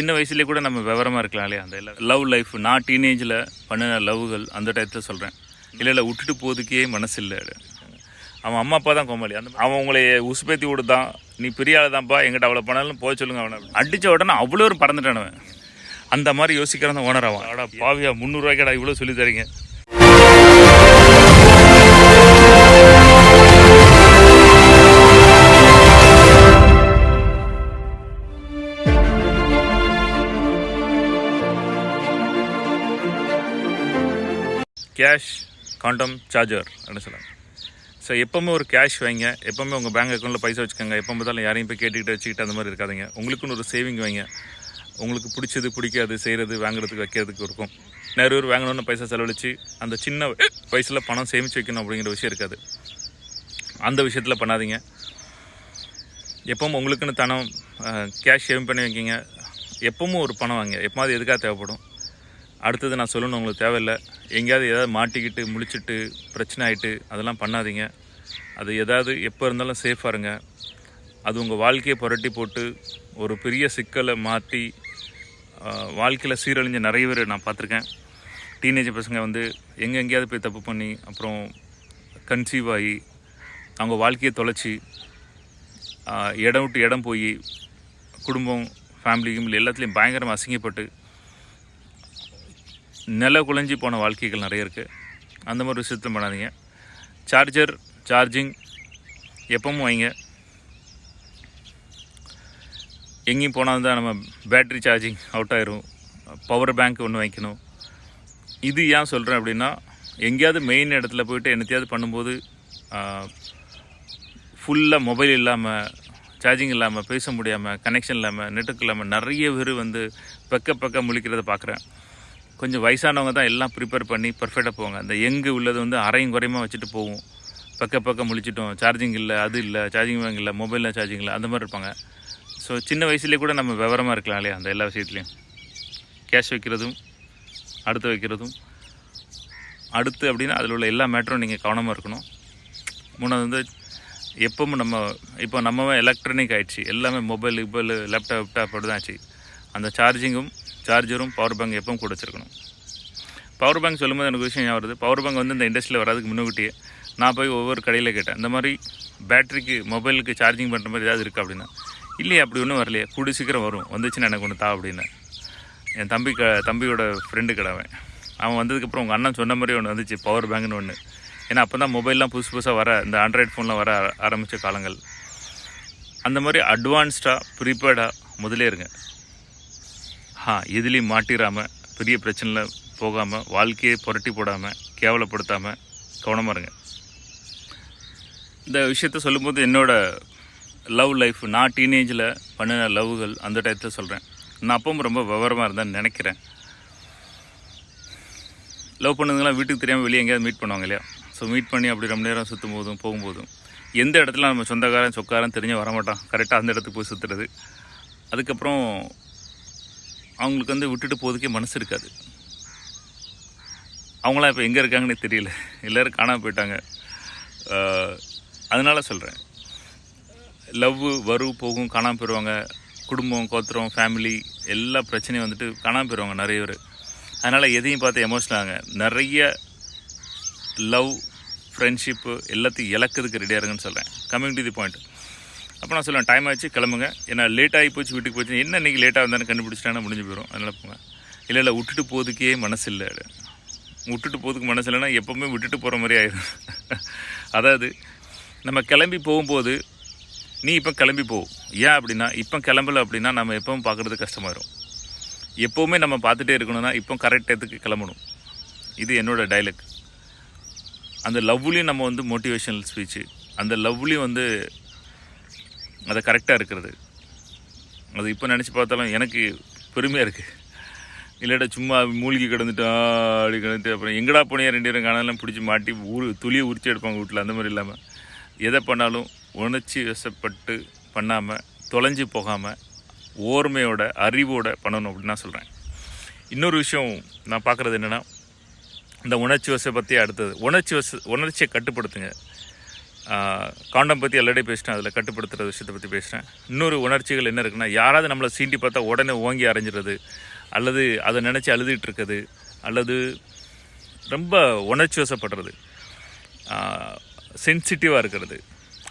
சின்ன வயசுலேயே கூட நம்ம விவரமாக இருக்கலாம் இல்லையா? அந்த லவ் லைஃப் நான் டீனேஜில் பண்ணின லவ்கள் அந்த டயத்தில் சொல்கிறேன் இல்லை இல்லை விட்டுட்டு போதுக்கே மனசு இல்லை அவன் அம்மா அப்பா தான் கோமாளி. அந்த அவன் உங்களை உசுப்பேத்தி விடுதான் நீ பெரிய ஆள் தான்ப்பா எங்கிட்ட அவ்வளோ பண்ணாலும் போக சொல்லுங்க அவனை. அடித்த உடனே அவ்வளோ ஒரு பறந்துட்டானவன் அந்த மாதிரி யோசிக்கிறான் ஓனர் அவன் அடா பாவியா முந்நூறுரூவாய்க்கடா இவ்வளோ சொல்லி தரீங்க? கேஷ் காண்டம் சார்ஜர் அப்படின்னு சொல்லலாம் ஸோ எப்போவுமே ஒரு கேஷ் வைங்க. எப்போவுமே உங்கள் பேங்க் அக்கௌண்ட்டில் பைசா வச்சுக்கோங்க. எப்போ பார்த்தாலும் யாரையும் போய் கேட்டுக்கிட்டு வச்சுக்கிட்டு அந்த மாதிரி இருக்காதிங்க. உங்களுக்குன்னு ஒரு சேவிங் வைங்க. உங்களுக்கு பிடிச்சது பிடிக்காது செய்கிறது வாங்குறதுக்கு வைக்கிறதுக்கு இருக்கும். நிறைய பேர் வாங்கணும்னு பைசா செலவழித்து அந்த சின்ன வயசில் பணம் சேமித்து வைக்கணும் அப்படிங்கிற விஷயம் இருக்காது. அந்த விஷயத்தில் பண்ணாதீங்க. எப்பவும் உங்களுக்குன்னு தனம் கேஷ் சேவ் பண்ணி வைக்கிங்க. எப்பவும் ஒரு பணம் வாங்க. எப்போது எதுக்காக தேவைப்படும்? அடுத்தது நான் சொல்லணும் உங்களுக்கு தேவையில்லை. எங்கேயாவது ஏதாவது மாட்டிக்கிட்டு முழிச்சிட்டு பிரச்சனை ஆகிட்டு அதெல்லாம் பண்ணாதீங்க. அது எதாவது எப்போ இருந்தாலும் சேஃபாக இருங்க. அது உங்கள் வாழ்க்கையை புரட்டி போட்டு ஒரு பெரிய சிக்கலை மாற்றி வாழ்க்கையில் சீரழிஞ்ச நிறைய பேர் நான் பார்த்துருக்கேன். டீனேஜ் பசங்க வந்து எங்கே எங்கேயாவது போய் தப்பு பண்ணி அப்புறம் கன்சீவ் ஆகி அவங்க வாழ்க்கையை தொலைச்சி இடம் விட்டு இடம் போய் குடும்பம் ஃபேமிலி கிமிலி எல்லாத்துலேயும் பயங்கரமாக அசிங்கப்பட்டு நில குலைஞ்சி போன வாழ்க்கைகள் நிறைய இருக்குது அந்த மாதிரி விஷயத்தில் பண்ணாதீங்க. சார்ஜர் சார்ஜிங் எப்பவும் வைங்க. எங்கேயும் போனால் தான் நம்ம பேட்ரி சார்ஜிங் அவுட் ஆயிரும். பவர் பேங்க் ஒன்று வைக்கணும். இது ஏன் சொல்கிறேன் அப்படின்னா எங்கேயாவது மெயின் இடத்துல போயிட்டு என்னத்தையாவது பண்ணும்போது ஃபுல்லாக மொபைல் இல்லாமல் சார்ஜிங் இல்லாமல் பேச முடியாமல் கனெக்ஷன் இல்லாமல் நெட்டுக்கு இல்லாமல் நிறைய பேர் வந்து பெக்க பக்க முழிக்கிறத பார்க்குறேன் கொஞ்சம் வயசானவங்க தான் எல்லாம் ப்ரிப்பேர் பண்ணி பர்ஃபெக்டாக போவாங்க. அந்த எங்கு உள்ளது வந்து அரையும் குறையுமா வச்சுட்டு போவோம். பக்க பக்கம் முழிச்சிட்டோம். சார்ஜிங் இல்லை அது இல்லை சார்ஜிங் பேங்க் இல்லை மொபைலில் சார்ஜிங் இல்லை அந்த மாதிரி இருப்பாங்க. ஸோ சின்ன வயசுலேயே கூட நம்ம விவரமாக இருக்கலாம் இல்லையா அந்த எல்லா விஷயத்துலையும். கேஷ் வைக்கிறதும் அடுத்து வைக்கிறதும். அடுத்து அப்படின்னா அதில் உள்ள எல்லா மேட்டரும் நீங்கள் கவனமாக இருக்கணும். மூணாவது வந்து எப்பவும் நம்ம இப்போ நம்ம எலக்ட்ரானிக் ஆயிடுச்சு. எல்லாமே மொபைல் இப்போ லேப்டாப் லேப்டாப் அப்படி தான் ஆச்சு. அந்த சார்ஜிங்கும் சார்ஜரும் பவர் பேங்க் எப்பவும் கூட வச்சுருக்கணும். பவர் பேங்க் சொல்லும்போது எனக்கு விஷயம் ஞாபகம் வருது. பவர் பேங்க் வந்து இந்த இண்டஸ்ட்ரியில் வராதுக்கு முன்னுக்கிட்டே நான் போய் ஒவ்வொரு கடையில் கேட்டேன். இந்த மாதிரி பேட்டரிக்கு மொபைலுக்கு சார்ஜிங் பண்ணுற மாதிரி ஏதாவது இருக்கா அப்படின்னா? இல்லையே அப்படி ஒன்றும் வரலையே. கூடி சீக்கிரம் வரும். வந்துச்சுன்னா எனக்கு ஒன்று தா அப்படின்னு. என் தம்பி க தம்பியோட ஃப்ரெண்டு கிடவன் அவன். வந்ததுக்கப்புறம் உங்கள் அண்ணன் சொன்ன மாதிரி ஒன்று வந்துச்சு பவர் பேங்க்னு ஒன்று ஏன்னா அப்போ தான் மொபைல்லாம் புதுசு புதுசாக வர இந்த ஆண்ட்ராய்ட் ஃபோன்லாம் வர ஆரம்பித்த காலங்கள். அந்த மாதிரி அட்வான்ஸ்டாக ப்ரீபேர்டாக முதலே இருங்க. ஆ எதுலேயும் மாட்டிடாமல் பெரிய பிரச்சனையில் போகாமல் வாழ்க்கையை புரட்டி போடாமல் கேவலப்படுத்தாமல் கவனமாக இருங்க. இந்த விஷயத்த சொல்லும்போது என்னோடய லவ் லைஃப் நான் டீனேஜில் பண்ணின லவ்கள் அந்த டயத்தில் சொல்கிறேன் நான் அப்பவும் ரொம்ப விவரமாக இருந்தேன்னு நினைக்கிறேன். லவ் பண்ணதுங்களாம் வீட்டுக்கு தெரியாமல் வெளியே எங்கேயாவது மீட் பண்ணுவாங்க இல்லையா? ஸோ மீட் பண்ணி அப்படி ரொம்ப நேரம் சுற்றும் போதும் போகும்போதும் எந்த இடத்துல நம்ம சொந்தக்காரன் சொக்காரன் தெரிஞ்சு வரமாட்டான். கரெக்டாக அந்த இடத்துக்கு போய் சுற்றுறது அதுக்கப்புறம் அவங்களுக்கு வந்து விட்டுட்டு போகிறதுக்கே மனசு இருக்காது. அவங்களாம் இப்போ எங்கே இருக்காங்கன்னே தெரியல. எல்லோரும் காணாமல் போயிட்டாங்க. அதனால் சொல்கிறேன் லவ் வரும் போகும் காணாமல் போயிடுவாங்க குடும்பம் கோத்திரம் ஃபேமிலி எல்லா பிரச்சனையும் வந்துட்டு காணாமல் போயிடுவாங்க நிறைய பேர். அதனால் எதையும் பார்த்து எமோஷனல் ஆகுங்க. நிறைய லவ் ஃப்ரெண்ட்ஷிப்பு எல்லாத்தையும் இழக்கிறதுக்கு ரெடியாக இருங்கன்னு சொல்கிறேன் கம்மிங் டு தி பாயிண்ட் அப்போ நான் சொல்லுவேன் டைம் ஆச்சு கிளம்புங்க. ஏன்னா லேட் ஆகி போச்சு வீட்டுக்கு போச்சு. என்ன இன்றைக்கி லேட்டாக இருந்தாலும் கண்டுபிடிச்சிட்டானா முடிஞ்சு போயிடும் அதனால் போங்க. இல்லை இல்லை விட்டுட்டு போகிறதுக்கே மனசு இல்லை விட்டுட்டு போகிறதுக்கு மனசு இல்லைன்னா எப்போவுமே விட்டுட்டு போகிற மாதிரி ஆயிடும் அதாவது நம்ம கிளம்பி போகும்போது நீ இப்போ கிளம்பி போ. ஏன் அப்படின்னா இப்போ கிளம்பல அப்படின்னா நம்ம எப்பவும் பார்க்குறது கஷ்டமாயிரும். எப்போவுமே நம்ம பார்த்துட்டே இருக்கணும்னா இப்போ கரெக்ட் டயத்துக்கு கிளம்பணும். இது என்னோடய டைலக் அந்த லவ்லேயும் நம்ம வந்து மோட்டிவேஷனல் ஸ்பீச்சு அந்த லவ்லேயும் வந்து அது கரெக்டாக இருக்கிறது. அது இப்போ நினச்சி பார்த்தாலும் எனக்கு பெருமையாக இருக்குது இல்லாட்டா சும்மா மூழ்கி கிடந்துட்டு அப்படி கிடந்துட்டு அப்புறம் எங்கடா போனியா ரெண்டு பேரும் காணலாம் பிடிச்சி மாட்டி ஊர் துளியை உரிச்சு எடுப்பாங்க வீட்டில் அந்த மாதிரி இல்லாமல் எதை பண்ணாலும் உணர்ச்சி வசப்பட்டு பண்ணாமல் தொலைஞ்சு போகாமல் ஓர்மையோட அறிவோட பண்ணணும் அப்படின்னு நான் சொல்கிறேன் இன்னொரு விஷயம் நான் பார்க்குறது என்னென்னா இந்த உணர்ச்சி வசை பற்றி அடுத்தது. உணர்ச்சி வச உணர்ச்சியை கட்டுப்படுத்துங்க. காண்டம் பற்றி ஆல்ரெடி பேசிட்டேன் அதில் கட்டுப்படுத்துகிற விஷயத்தை பற்றி பேசுகிறேன் இன்னொரு உணர்ச்சிகள் என்ன இருக்குன்னா யாராவது நம்மளை சீண்டி பார்த்தா உடனே ஓங்கி அரைஞ்சிடுறது அல்லது அதை நினச்சி அழுதுகிட்டு இருக்குது அல்லது ரொம்ப உணர்ச்சி வசப்படுறது சென்சிட்டிவாக இருக்கிறது.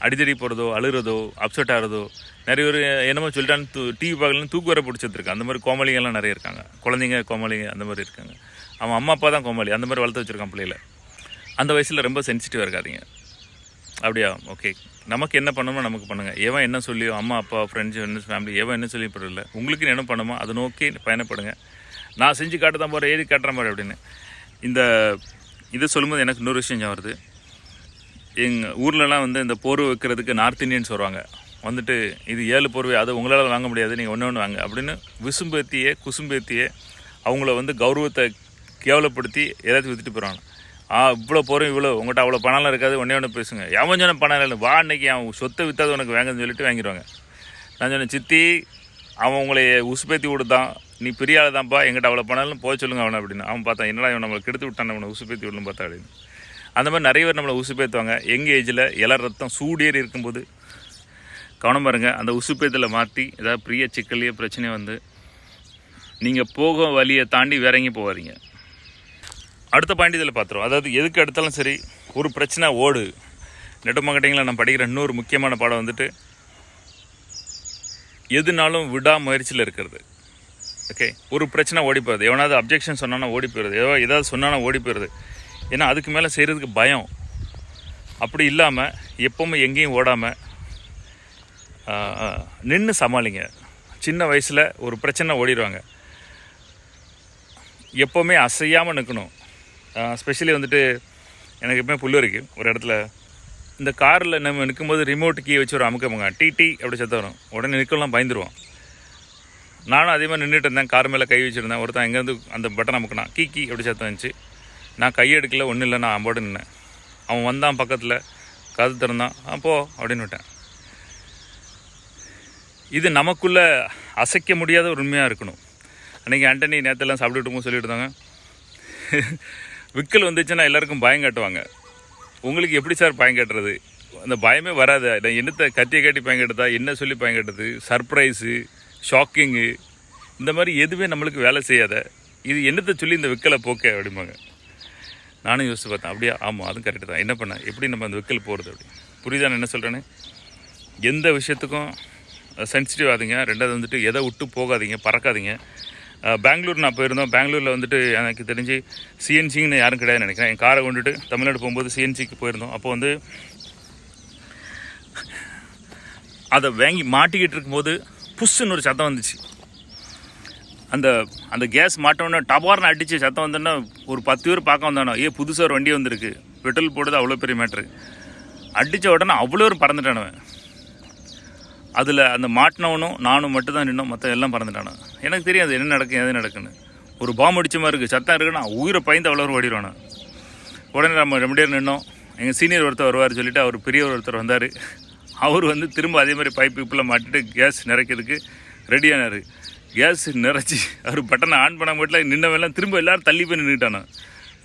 அடிதடி போகிறதோ அழுகிறதோ அப்செட் ஆகிறதோ நிறைய பேர் என்னமோ சொல்லிட்டான்னு தூ டிவி பார்க்கலாம் தூக்கு வர பிடிச்சிருக்கு அந்த மாதிரி கோமாளிங்கெல்லாம் நிறைய இருக்காங்க. குழந்தைங்க கோமாளிங்க அந்த மாதிரி இருக்காங்க. அவன் அம்மா அப்பா தான் கோமாளி. அந்த மாதிரி வளர்த்து வச்சுருக்கான் பிள்ளையில. அந்த வயசில் ரொம்ப சென்சிட்டிவாக இருக்காதிங்க. அப்படியா? ஓகே நமக்கு என்ன பண்ணணுமோ நமக்கு பண்ணுங்கள் எவன் என்ன சொல்லியோ அம்மா அப்பா ஃப்ரெண்ட்ஸ் என்ன ஃபேமிலி எவன் என்ன சொல்லி படல. உங்களுக்கு என்ன பண்ணுமோ அதை நோக்கி பயணப்படுங்க. நான் செஞ்சு காட்ட தான் போகிறேன் ஏறி காட்டுற மாதிரி அப்படின்னு. இந்த இதை சொல்லும்போது எனக்கு இன்னொரு விஷயம் வருது. எங்கள் ஊர்லலாம் வந்து இந்த போர்வை வைக்கிறதுக்கு நார்த் இந்தியன்ஸ் வருவாங்க. வந்துட்டு இது ஏழு போர்வை அது உங்களால் வாங்க முடியாது நீங்கள் ஒன்று ஒன்று வாங்க அப்படின்னு விசும்பேத்தியே குசும்பேத்தியே அவங்கள வந்து கௌரவத்தை கேவலப்படுத்தி ஏதாச்சும் வித்துட்டு போகிறாங்க ஆ இவ்வளோ போகிறோம் இவ்வளோ உங்கள்கிட்ட அவ்வளோ பணம்லாம் இருக்காது. ஒன்றே ஒன்று பேசுங்க. எவன் சொன்ன பணம் இல்லை வா அன்னைக்கு அவன் சொத்தை விற்றாது உனக்கு வாங்கன்னு சொல்லிட்டு வாங்கிடுவாங்க. நான் சொன்னேன் சித்தி அவன் உங்களை உசுப்பேத்தி விடுதான். நீ பெரிய ஆள் தான்ப்பா எங்கிட்ட அவ்வளோ பணம்னு போக சொல்லுங்க அவனை அப்படின்னு. அவன் பார்த்தான் என்னடா இவன் நம்மளை கெடுத்து விட்டான் அவனை உசுப்பேத்தி விடணும் பார்த்தா அப்படின்னு. அந்த மாதிரி நிறைய பேர் நம்மளை உசுப்பேற்றுவாங்க எங்கள் ஏஜில் எல்லா ரத்தம் சூடேறி இருக்கும்போது கவனம் பாருங்க அந்த உசுப்பேத்தில் மாற்றி ஏதாவது பிரிய சிக்கல்லையே பிரச்சனை வந்து நீங்கள் போக வழியை தாண்டி வேற எங்கேயும் போவாதீங்க அடுத்த பாயிண்ட் இதில் பார்த்துருவோம். அதாவது எதுக்கு எடுத்தாலும் சரி ஒரு பிரச்சனை ஓடு. நெட் மார்க்கெட்டிங்கில் நான் படிக்கிற இன்னொரு முக்கியமான பாடம் வந்துட்டு எதுனாலும் விடாமுயற்சியில் இருக்கிறது. ஓகே ஒரு பிரச்சனை ஓடி போயிடுது. எவனாவது அப்ஜெக்ஷன் சொன்னானா ஓடி போயிடுது. ஏதோ ஏதாவது சொன்னானா ஓடி போயிடுது. ஏன்னா அதுக்கு மேலே செய்கிறதுக்கு பயம். அப்படி இல்லாமல் எப்போவுமே எங்கேயும் ஓடாமல் நின்று சமாளிங்க. சின்ன வயசில் ஒரு பிரச்சனை ஓடிடுவாங்க. எப்போவுமே அசையாமல் நிற்கணும் ஸ்பெஷலி வந்துட்டு எனக்கு எப்பவுமே புல் இருக்கு. ஒரு இடத்துல இந்த காரில் நம்ம நிற்கும்போது ரிமோட் கீ வச்சு ஒரு அமுக்கமுங்க டி டி அப்படி சத்தம் வரும். உடனே நிற்கலாம் பயந்துருவான். நானும் அதே மாதிரி நின்றுட்டு இருந்தேன். கார் மேலே கை வச்சுருந்தேன். ஒருத்தன் எங்கேருந்து அந்த பட்டன் அமுக்கினா கீ கீ அப்படி சத்தம் வந்துச்சு. நான் கை எடுக்கல ஒன்றும் இல்லை நான் அம்போடு நின்னேன். அவன் வந்தான் பக்கத்தில். கது திறந்தான். அப்போ போ அப்படின்னு விட்டேன். இது நமக்குள்ள அசைக்க முடியாத ஒரு உண்மையாக இருக்கணும். அன்றைக்கி ஆண்டனி நேரத்தெல்லாம் சாப்பிட்டுட்டுமோ சொல்லிட்டு இருந்தாங்க. விக்கல் வந்துச்சுன்னா எல்லாருக்கும் பயம் காட்டுவாங்க. உங்களுக்கு எப்படி சார் பயம் காட்டுறது? அந்த பயமே வராது. நான் என்னத்தை கத்தியை காட்டி பயம் கட்டுறதா? என்ன சொல்லி பயம் கட்டுறது? சர்ப்ரைஸு ஷாக்கிங்கு இந்த மாதிரி எதுவுமே நம்மளுக்கு வேலை செய்யாத. இது என்னத்தை சொல்லி இந்த விக்கலை போக்க அப்படிம்பாங்க. நானும் யோசிச்சு பார்த்தேன். அப்படியா? ஆமாம் அதுவும் கரெக்டு தான். என்ன பண்ண? எப்படி நம்ம அந்த விக்கல் போகிறது அப்படி? புரியுதா நான் என்ன சொல்கிறேன்னு எந்த விஷயத்துக்கும் சென்சிட்டிவ் ஆகுதுங்க. ரெண்டாவது வந்துட்டு எதை விட்டு போகாதீங்க? பறக்காதீங்க. பெங்களூர் நான் போயிருந்தோம். பெங்களூரில் வந்துட்டு எனக்கு தெரிஞ்சு சிஎன்சின்னு யாரும் கிடையாதுன்னு நினைக்கிறேன். என் காரை கொண்டுட்டு தமிழ்நாடு போகும்போது சிஎன்சிக்கு போயிருந்தோம். அப்போ வந்து அதை வாங்கி மாட்டிக்கிட்டு இருக்கும்போது புஷ்ஷுன்னு ஒரு சத்தம் வந்துச்சு. அந்த அந்த கேஸ் மாட்டோன்னே டபார்னு அடித்து சத்தம் வந்தோன்னா ஒரு பத்து பேர் பார்க்க வந்தானோ ஏ புதுசாக ஒரு வண்டி வந்திருக்கு. பெட்ரோல் போடுறது அவ்வளோ பெரிய மேட்ரு. அடித்த உடனே அவ்வளோ ஒரு பறந்துட்டானவன். அதில் அந்த மாட்டினவனும் நானும் மட்டும்தான் நின்னோம். மற்ற எல்லாம் பறந்துட்டானு. எனக்கு தெரியாது என்ன நடக்கும் எது நடக்குன்னு. ஒரு பாம்பு அடிச்ச மாதிரி இருக்குது சத்தம் இருக்குன்னா உயிரை பயந்து அவ்வளோ ஓடிடுவானு. உடனே நம்ம ரெண்டு பேர் நின்னோம். எங்கள் சீனியர் ஒருத்தர் வருவார் சொல்லிட்டு அவர் பெரியவர் ஒருத்தர் வந்தார். அவர் வந்து திரும்ப அதே மாதிரி பைப் இப்பில் மாட்டிட்டு கேஸ் நிறைக்கிறதுக்கு ரெடியானார் கேஸ் நிறச்சி அவர் பட்டனை ஆன் பண்ண மட்டும் நின்னவெல்லாம் திரும்ப எல்லாரும் தள்ளி போய் நின்றுட்டானு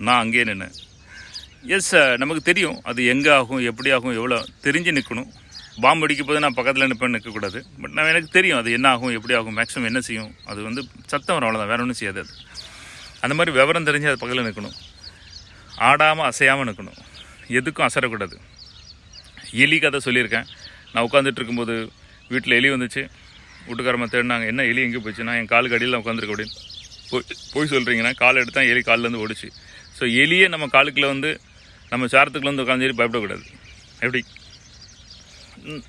நான் அங்கேயே நின்னேன். எஸ் நமக்கு தெரியும். அது எங்கே ஆகும் எப்படி ஆகும் எவ்வளோ தெரிஞ்சு நிற்கணும் பாம்பு அடிக்க போது நான் பக்கத்தில் நிற்பேன் நிற்கக்கூடாது பட் நான் எனக்கு தெரியும் அது என்ன ஆகும் எப்படி ஆகும் மேக்ஸிமம் என்ன செய்யும். அது வந்து சத்தம் வரும் அவ்வளோதான் வேற ஒன்றும் செய்யாது அது. அந்த மாதிரி விவரம் தெரிஞ்சு அது பக்கத்தில் நிற்கணும் ஆடாமல் அசையாமல் நிற்கணும் எதுக்கும் அசரக்கூடாது. எலி கதை சொல்லியிருக்கேன். நான் உட்காந்துட்டு இருக்கும்போது வீட்டில் எலி வந்துச்சு. வீட்டுக்காரமாக தேடினாங்க என்ன எலி எங்கே போச்சுன்னா என் காலுக்கு அடியில் உட்காந்துருக்க அப்படின்னு. போய் போய் சொல்கிறீங்கன்னா கால் எடுத்தால் எலி காலிலேருந்து ஓடிச்சு. ஸோ எலியே நம்ம காலுக்குள்ளே வந்து நம்ம சாரத்துக்குள்ளே வந்து உட்காந்து பயப்படக்கூடாது. எப்படி?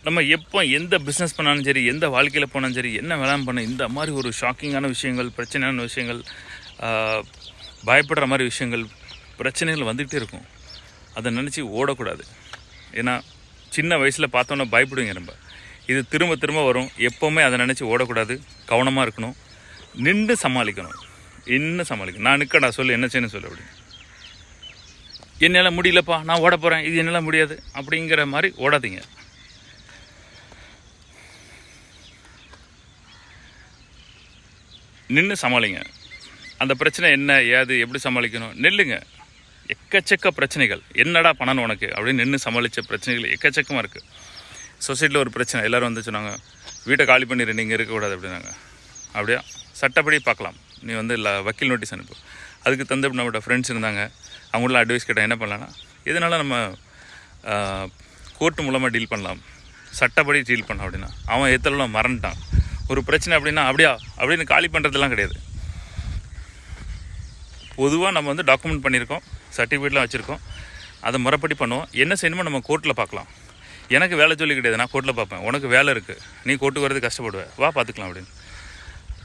நம்ம எப்போ எந்த பிஸ்னஸ் பண்ணாலும் சரி எந்த வாழ்க்கையில் போனாலும் சரி என்ன வேளாண் பண்ண. இந்த மாதிரி ஒரு ஷாக்கிங்கான விஷயங்கள் பிரச்சனையான விஷயங்கள் பயப்படுற மாதிரி விஷயங்கள் பிரச்சனைகள் வந்துக்கிட்டே இருக்கும். அதை நினச்சி ஓடக்கூடாது. ஏன்னா சின்ன வயசில் பார்த்தோன்னா பயப்படுவீங்க நம்ம. இது திரும்ப திரும்ப வரும். எப்போவுமே அதை நினச்சி ஓடக்கூடாது. கவனமாக இருக்கணும். நின்று சமாளிக்கணும். என்ன சமாளிக்கணும். நான் நிற்கடா சொல்லு என்ன செய்யணும் சொல்லு அப்படி என்னால் முடியலப்பா நான் ஓட போகிறேன் இது என்னால் முடியாது. அப்படிங்கிற மாதிரி ஓடாதீங்க. நின்று சமாளிங்க. அந்த பிரச்சனை என்ன ஏது எப்படி சமாளிக்கணும்? நெல்லுங்க. எக்கச்சக்க பிரச்சனைகள். என்னடா பண்ணணும் உனக்கு? அப்படின்னு நின்று சமாளித்த பிரச்சனைகள் எக்கச்சக்கமாக இருக்குது சொசைட்டியில் ஒரு பிரச்சனை. எல்லோரும் வந்து சொன்னாங்க வீட்டை காலி பண்ணிடு நீங்கள் இருக்கக்கூடாது அப்படின்னாங்க. அப்படியா? சட்டப்படி பார்க்கலாம். நீ வந்து இல்லை வக்கீல் நோட்டீஸ் அனுப்பு. அதுக்கு தந்து நம்மளோட ஃப்ரெண்ட்ஸ் இருந்தாங்க. அவங்களாம் அட்வைஸ் கேட்டால் என்ன பண்ணலான்னா இதனால் நம்ம கோர்ட்டு மூலமாக டீல் பண்ணலாம்? சட்டப்படி டீல் பண்ணலாம் அப்படின்னா. அவன் எத்தலாம் மறந்துட்டான்? ஒரு பிரச்சனை அப்படின்னா அப்படியா? அப்படின்னு காலி பண்ணுறதுலாம் கிடையாது. பொதுவாக நம்ம வந்து டாக்குமெண்ட் பண்ணியிருக்கோம் சர்டிஃபிகேட்லாம் வச்சுருக்கோம். அதை முறைப்படி பண்ணுவோம். என்ன செய்யணுமோ நம்ம கோர்ட்டில் பார்க்கலாம். எனக்கு வேலை சொல்லி கிடையாது நான் கோர்ட்டில் பார்ப்பேன். உனக்கு வேலை இருக்குது நீ கோர்ட்டுக்கு வரது கஷ்டப்படுவேன் வா பார்த்துக்கலாம் அப்படின்னு.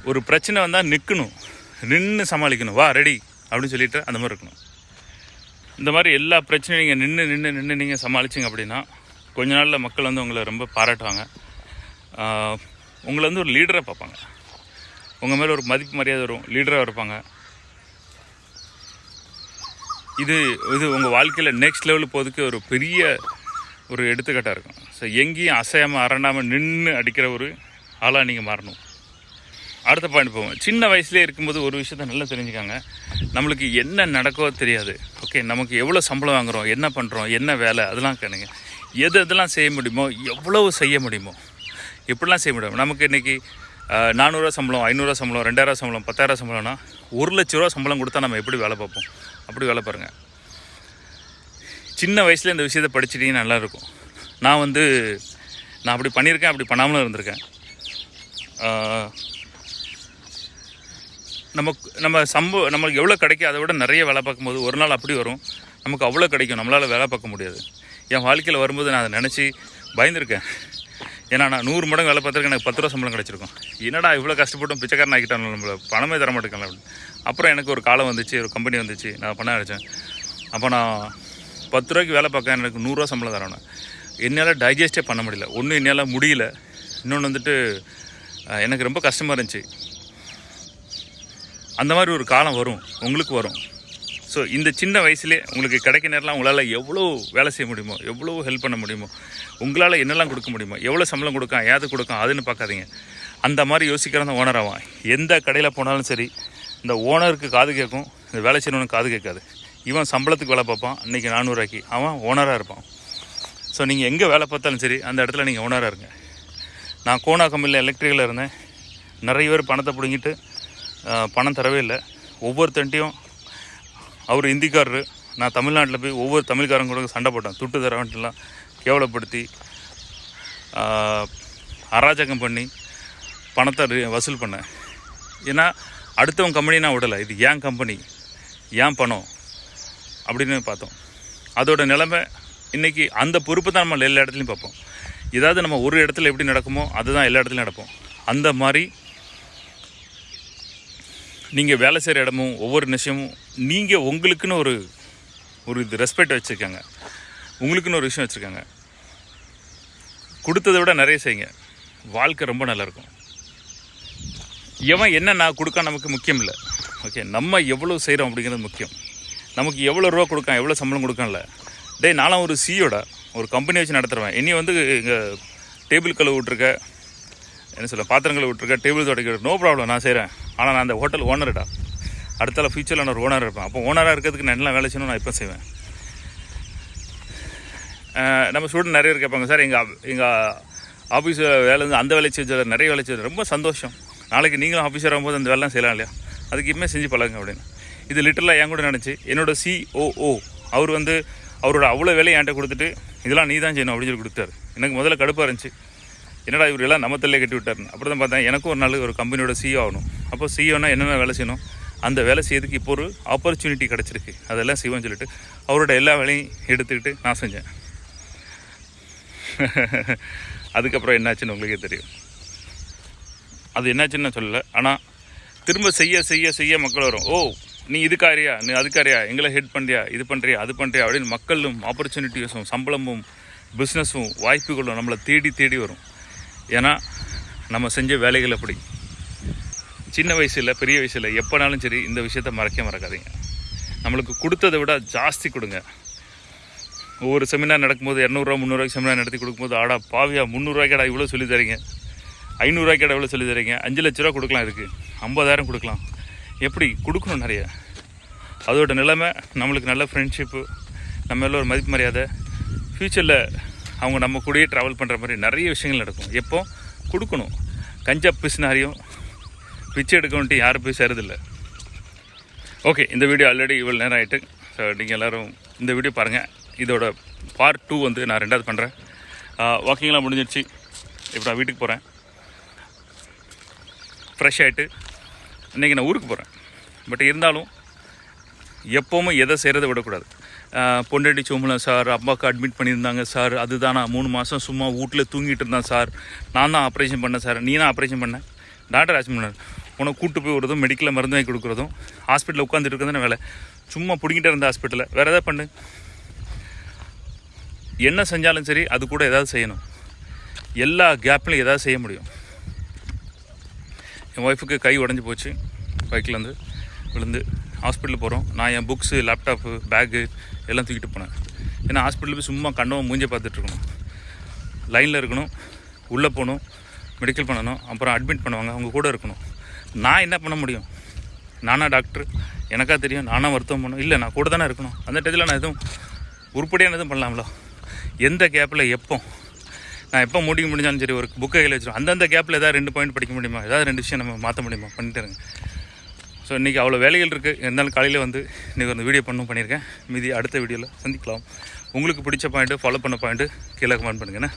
ஒரு பிரச்சனை வந்தால் நிற்கணும் நின்று சமாளிக்கணும். வா ரெடி அப்படின்னு சொல்லிட்டு அந்த மாதிரி இருக்கணும். இந்த மாதிரி எல்லா பிரச்சனையும் நீங்கள் நின்று நின்று நின்று நீங்கள் சமாளிச்சிங்க அப்படின்னா கொஞ்ச நாளில் மக்கள் வந்து உங்களை ரொம்ப பாராட்டுவாங்க. உங்களை வந்து ஒரு லீடராக பார்ப்பாங்க. உங்கள் மேலே ஒரு மதிப்பு மரியாதை வரும். லீடராக இருப்பாங்க. இது இது உங்கள் வாழ்க்கையில் நெக்ஸ்ட் லெவல் போகிறதுக்கு ஒரு பெரிய ஒரு எடுத்துக்காட்டாக இருக்கும். ஸோ எங்கேயும் அசையாமல் அரண்டாமல் நின்று அடிக்கிற ஒரு ஆளாக நீங்கள் மாறணும். அடுத்த பாயிண்ட் போவோம். சின்ன வயசுலேயே இருக்கும்போது ஒரு விஷயத்த நல்லா தெரிஞ்சுக்காங்க. நம்மளுக்கு என்ன நடக்கோ தெரியாது. ஓகே நமக்கு எவ்வளோ சம்பளம் வாங்குகிறோம் என்ன பண்ணுறோம் என்ன வேலை அதெல்லாம் கேளுங்க. எது எதெல்லாம் செய்ய முடியுமோ எவ்வளவு செய்ய முடியுமோ எப்படிலாம் செய்ய முடியும் நமக்கு இன்றைக்கி நானூறுரூவா சம்பளம் ஐநூறுரூவா சம்பளம் ரெண்டாயிரம் சம்பளம் பத்தாயிரம் சம்பளம்னா ஒரு லட்ச ரூபா சம்பளம் கொடுத்தா நம்ம எப்படி வேலை பார்ப்போம்? அப்படி வேலை பாருங்கள் சின்ன வயசில் இந்த விஷயத்தை படிச்சிட்டிங்கன்னா நல்லா இருக்கும் நான் வந்து நான் அப்படி பண்ணியிருக்கேன் அப்படி பண்ணாமலும் இருந்திருக்கேன். ஆஹ், நமக்கு நம்ம சம்ப நம்மளுக்கு எவ்வளோ கிடைக்கும் அதை விட நிறைய வேலை பார்க்கும்போது ஒரு நாள் அப்படி வரும். நமக்கு அவ்வளோ கிடைக்கும் நம்மளால் வேலை பார்க்க முடியாது. என் வாழ்க்கையில் வரும்போது நான் அதை நினச்சி பயந்துருக்கேன். ஏன்னா நான் நூறு மடங்கு வேலை பார்த்துருக்கேன் எனக்கு பத்து ரூபா சம்பளம் கிடச்சிருக்கும். என்னடா இவ்வளோ கஷ்டப்பட்டும் பிச்சைக்காரன் ஆக்கிட்டான் நம்மள? பணமே தர மாட்டேங்கல அப்படின்னு. அப்புறம் எனக்கு ஒரு காலம் வந்துச்சு ஒரு கம்பெனி வந்துச்சு நான் பண்ண ஆரம்பித்தேன் அப்போ நான் பத்து ரூபாய்க்கு வேலை பார்க்க எனக்கு நூறுரூவா சம்பளம் தரணும் என்னால் டைஜஸ்டே பண்ண முடியல. ஒன்றும் என்னால் முடியல. இன்னொன்று வந்துட்டு எனக்கு ரொம்ப கஷ்டமாக இருந்துச்சு. அந்த மாதிரி ஒரு காலம் வரும். உங்களுக்கு வரும். ஸோ இந்த சின்ன வயசுலேயே உங்களுக்கு கிடைக்க நேரம்லாம் உங்களால் எவ்வளோ வேலை செய்ய முடியுமோ எவ்வளோ ஹெல்ப் பண்ண முடியுமோ உங்களால் என்னெல்லாம் கொடுக்க முடியுமோ எவ்வளோ சம்பளம் கொடுக்கா ஏது கொடுக்கும் அதுன்னு பார்க்காதீங்க. அந்த மாதிரி யோசிக்கிறவன் ஓனர் ஆவான். எந்த கடையில் போனாலும் சரி இந்த ஓனருக்கு காது கேட்கும் இந்த வேலை செய்யணும்னு காது கேட்காது. இவன் சம்பளத்துக்கு வேலை பார்ப்பான் இன்றைக்கி நானூறுவாய்க்கு அவன் ஓனராக இருப்பான். ஸோ நீங்கள் எங்கே வேலை பார்த்தாலும் சரி அந்த இடத்துல நீங்கள் ஓனராக இருங்க. நான் கோனா கம்பெனியில் எலக்ட்ரிக்கலில் இருந்தேன். நிறைய பேர் பணத்தை பிடுங்கிட்டு பணம் தரவே இல்லை. ஒவ்வொருத்தன்ட்டையும் அவர் ஹிந்திக்காரரு நான் தமிழ்நாட்டில் போய் ஒவ்வொரு தமிழ்காரங்க கூட சண்டை போட்டேன். துட்டு தரவன்ட்டுலாம் கேவலப்படுத்தி அராஜகம் பண்ணி பணத்தை வசூல் பண்ணேன். ஏன்னா அடுத்தவன் கம்பெனி நான் விடலை. இது ஏன் கம்பெனி? ஏன் பணம்? அப்படின்னு பார்த்தோம். அதோட நிலைமை இன்றைக்கி அந்த பொறுப்பு தான் நம்ம எல்லா இடத்துலையும் பார்ப்போம். ஏதாவது நம்ம ஒரு இடத்துல எப்படி நடக்குமோ அதுதான் எல்லா இடத்துலையும் நடப்போம் அந்த மாதிரி நீங்கள் வேலை செய்கிற இடமும் ஒவ்வொரு நிமிஷமும் நீங்கள் உங்களுக்குன்னு ஒரு ஒரு இது ரெஸ்பெக்ட் வச்சுருக்காங்க. உங்களுக்குன்னு ஒரு விஷயம் வச்சுருக்காங்க. கொடுத்ததை விட நிறைய செய்யுங்க. வாழ்க்கை ரொம்ப நல்லாயிருக்கும். எவன் என்ன நான் கொடுக்க நமக்கு முக்கியம் இல்லை. ஓகே நம்ம எவ்வளோ செய்கிறோம் அப்படிங்கிறது முக்கியம். நமக்கு எவ்வளோ ரூபா கொடுக்கான் எவ்வளோ சம்பளம் கொடுக்கல டேய் நானும் ஒரு சியோட ஒரு கம்பெனி வச்சு நடத்துகிறவன் இனி வந்து இங்கே டேபிள் கழுவு விட்ருக்க என்ன சொல்ல பாத்திரங்களை விட்ருக்க டேபிள் தொடக்க நோ ப்ராப்ளம் நான் செய்கிறேன் ஆனால் நான் அந்த ஹோட்டல் ஓனர்டா அடுத்தால ஃபியூச்சரில் நான் ஒரு ஓனர் இருப்பேன். அப்போ ஓனராக இருக்கிறதுக்கு நான் என்ன வேலை செய்யணும் நான் இப்போ செய்வேன்? நம்ம ஸ்டூடெண்ட் நிறைய பேர் கேட்பாங்க சார் எங்கள் எங்கள் ஆஃபீஸில் வேலை இருந்து அந்த வேலை செஞ்சது நிறைய வேலை செஞ்சது ரொம்ப சந்தோஷம். நாளைக்கு நீங்களும் ஆஃபீஸர் ஆகும்போது அந்த வேலைலாம் செய்யலாம் இல்லையா? அதுக்கு இனிமேல் செஞ்சு பழகுங்க அப்படின்னு. இது லிட்டரலாக என் கூட நினச்சி என்னோட சிஓஓ அவர் வந்து அவரோட அவ்வளோ வேலையை என்கிட்ட கொடுத்துட்டு இதெல்லாம் நீ தான் செய்யணும் அப்படின்னு சொல்லி கொடுத்தாரு எனக்கு முதல்ல கடுப்பாக இருந்துச்சு. என்னடா இவர் எல்லாம் நம்ம தள்ளியே கட்டி விட்டாருன்னு. அப்புறம் தான் பார்த்தேன் எனக்கும் ஒரு நாள் ஒரு கம்பெனியோட சிஓ ஆகணும். அப்போ சிஓனா என்னென்ன வேலை செய்யணும்? அந்த வேலை செய்யறதுக்கு இப்போ ஒரு ஆப்பர்ச்சுனிட்டி கிடச்சிருக்கு. அதெல்லாம் செய்வோம்னு சொல்லிட்டு அவரோட எல்லா வேலையும் எடுத்துக்கிட்டு நான் செஞ்சேன். அதுக்கப்புறம் என்னாச்சுன்னு உங்களுக்கே தெரியும். அது என்னாச்சுன்னு நான் சொல்லலை. ஆனால் திரும்ப செய்ய செய்ய செய்ய மக்கள் வரும். ஓ நீ இதுக்காரியா? நீ அதுக்காரியா? எங்களை ஹெட் பண்ணுறியா இது பண்ணுறியா அது பண்ணுறியா அப்படின்னு மக்களும் ஆப்பர்ச்சுனிட்டிஸும் சம்பளமும் பிஸ்னஸும் வாய்ப்புகளும் நம்மளை தேடி தேடி வரும். ஏன்னா நம்ம செஞ்ச வேலைகள் அப்படி சின்ன வயசில் பெரிய வயசில் எப்போனாலும் சரி இந்த விஷயத்த மறக்க மறக்காதீங்க. நம்மளுக்கு கொடுத்ததை விட ஜாஸ்தி கொடுங்க. ஒவ்வொரு செமினார் நடக்கும்போது இரநூறுவா முந்நூறுவாய்க்கு செமினார் நடத்தி கொடுக்கும்போது ஆடா பாவியா முந்நூறுவாய்க்கடா இவ்வளோ சொல்லி தரீங்க. ஐநூறுரூவாய்க்கடா இவ்வளோ சொல்லி தரீங்க. அஞ்சு லட்ச ரூபா கொடுக்கலாம் இருக்குது ஐம்பதாயிரம் கொடுக்கலாம். எப்படி? கொடுக்கணும் நிறைய. அதோட நிலைமை நம்மளுக்கு நல்ல ஃப்ரெண்ட்ஷிப்பு நம்ம மேல ஒரு மதிப்பு மரியாதை. ஃப்யூச்சரில் அவங்க நம்ம கூடயே ட்ராவல் பண்ணுற மாதிரி நிறைய விஷயங்கள் நடக்கும். எப்போ? கொடுக்கணும். கஞ்சா பிசினாரியும் பிச்சை எடுக்கணுன்ட்டு யாரும் போய் சேருதில்லை ஓகே இந்த வீடியோ ஆல்ரெடி இவ்வளோ நேரம் ஆகிட்டு ஸோ நீங்கள் எல்லோரும் இந்த வீடியோ பாருங்கள் இதோட பார்ட் டூ வந்து நான் ரெண்டாவது பண்ணுறேன் வாக்கிங்லாம் முடிஞ்சிருச்சு. இப்போ நான் வீட்டுக்கு போகிறேன் ஃப்ரெஷ் ஆகிட்டு இன்றைக்கி நான் ஊருக்கு போகிறேன் பட் இருந்தாலும் எப்போவுமே எதை செய்கிறத விடக்கூடாது. பொண்டாட்டி சோமலம் சார் அம்மாவுக்கு அட்மிட் பண்ணியிருந்தாங்க சார். அதுதான் நான் மூணு மாதம் சும்மா வீட்டில் தூங்கிட்டு இருந்தேன் சார். நான் தான் ஆப்ரேஷன் பண்ணேன் சார். நீ தான் ஆப்ரேஷன் பண்ணேன் டாக்டர் ஆச்சு பண்ணார் உனக்கு கூட்டு போய் விடுறதும் மெடிக்கலில் மருந்து வாங்கி கொடுக்குறதும் ஹாஸ்பிட்டலில் உட்காந்துட்டு இருக்கிறது வேலை. சும்மா பிடிங்கிட்டே இருந்த ஹாஸ்பிட்டலில் வேறு எதாவது பண்ணு. என்ன செஞ்சாலும் சரி அது கூட ஏதாவது செய்யணும். எல்லா கேப்லையும் ஏதாவது செய்ய முடியும். என் ஒய்ஃபுக்கு கை உடஞ்சி போச்சு. பைக்கில் வந்து விழுந்து ஹாஸ்பிட்டல் போகிறோம் நான் என் புக்ஸு லேப்டாப்பு பேக்கு எல்லாம் தூக்கிட்டு போனேன். ஏன்னா ஹாஸ்பிட்டல் போய் சும்மா கண்டவன் மூஞ்ச பார்த்துட்ருக்கணும் லைனில் இருக்கணும். உள்ளே போகணும். மெடிக்கல் பண்ணணும். அப்புறம் அட்மிட் பண்ணுவாங்க. அவங்க கூட இருக்கணும். நான் என்ன பண்ண முடியும்? நானா டாக்டர் எனக்கா தெரியும். நானாக வருத்தம் பண்ணணும். இல்லை நான் கூட தானே இருக்கணும். அந்த டயத்தில் நான் எதுவும் உருப்படியான எதுவும் பண்ணலாம்ல. எந்த கேப்பில் எப்போ? நான் எப்போ முடிக்க முடிஞ்சாலும் சரி ஒரு புக்கை கையில் வச்சிருவோம் அந்தந்த கேப்பில் ஏதாவது ரெண்டு பாயிண்ட் படிக்க முடியுமா? ஏதாவது ரெண்டு விஷயம் நம்ம மாற்ற முடியுமா? பண்ணிட்டு இருங்க. ஸோ இன்றைக்கி அவ்வளோ வேலைகள் இருக்குது இருந்தாலும் காலையில் வந்து இன்றைக்கி வந்து வீடியோ பண்ணும் பண்ணியிருக்கேன். மீதி அடுத்த வீடியோவில் சந்திக்கலாம். உங்களுக்கு பிடிச்ச பாயிண்ட்டு ஃபாலோ பண்ண பாயிண்ட்டு கீழே கமெண்ட் பண்ணுங்கண்ணே